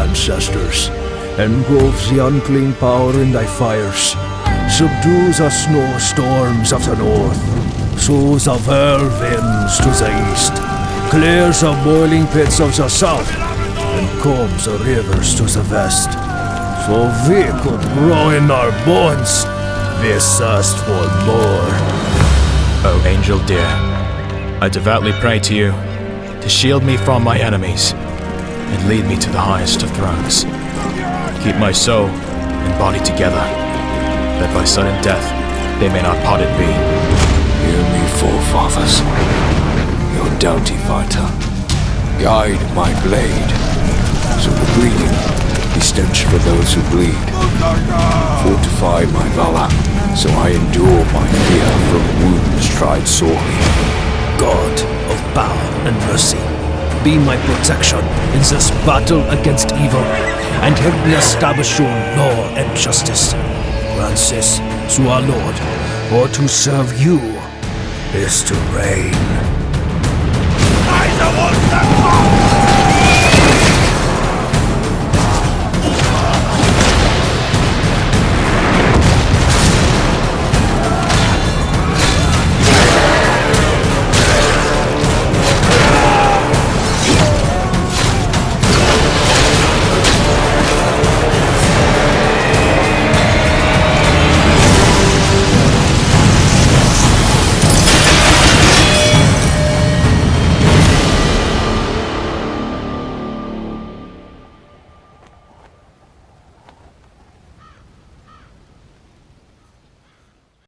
ancestors, engulfs the unclean power in thy fires, subdues the snowstorms of the north, sows the whirlwinds to the east, clears the boiling pits of the south, and calms the rivers to the west. So we could grow in our bones, we thirst for more. O angel dear, I devoutly pray to you to shield me from my enemies and lead me to the highest of thrones. Keep my soul and body together, that by sudden death they may not part it be. Hear me, forefathers, your doughty fighter. Guide my blade, so the bleeding be stench for those who bleed. Fortify my valor, so I endure my fear from wounds tried sorely. God of power and mercy, be my protection in this battle against evil, and help me establish your law and justice. Grant this to our Lord, for to serve you is to reign.